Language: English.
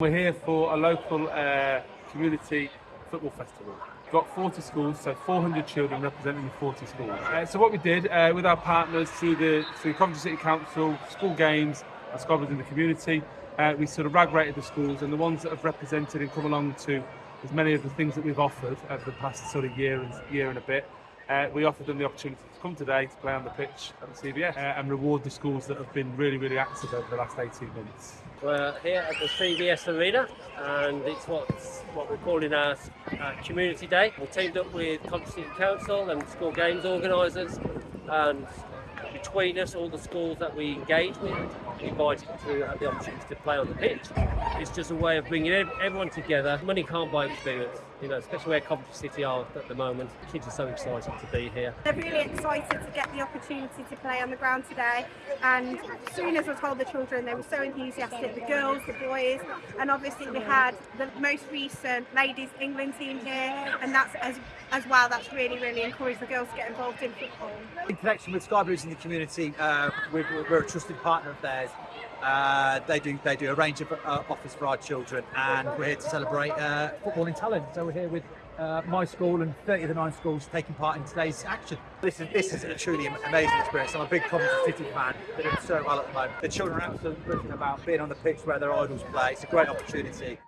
We're here for a local uh, community football festival. We've got 40 schools, so 400 children representing the 40 schools. Uh, so what we did uh, with our partners through the through Coventry City Council, school games, and Sky Blues in the community, uh, we sort of rag rated the schools and the ones that have represented and come along to as many of the things that we've offered over the past sort of year and year and a bit. Uh, we offered them the opportunity to come today to play on the pitch at the CBS uh, and reward the schools that have been really, really active over the last 18 months. We're here at the CBS Arena and it's what's, what we're calling our, our Community Day. We teamed up with Coventry City Council and school games organisers and between us, all the schools that we engage with, we invited to have the opportunity to play on the pitch. It's just a way of bringing everyone together. Money can't buy experience, you know, especially where Coventry City are at the moment. Kids are so excited to be here. They're really excited to get the opportunity to play on the ground today and as soon as I told the children they were so enthusiastic, the girls, the boys and obviously we had the most recent ladies England team here and that's as, as well that's really really encouraged the girls to get involved in football. In connection with Sky Blues in the community, uh, we're, we're a trusted partner of theirs. Uh, they do they do a range of uh, offers for our children, and we're here to celebrate uh, footballing talent. So we're here with uh, my school and 30 of the nine schools taking part in today's action. This is this is a truly amazing experience. I'm a big Coventry City fan. They're doing so well at the moment. The children are absolutely buzzing about being on the pitch where their idols play. It's a great opportunity.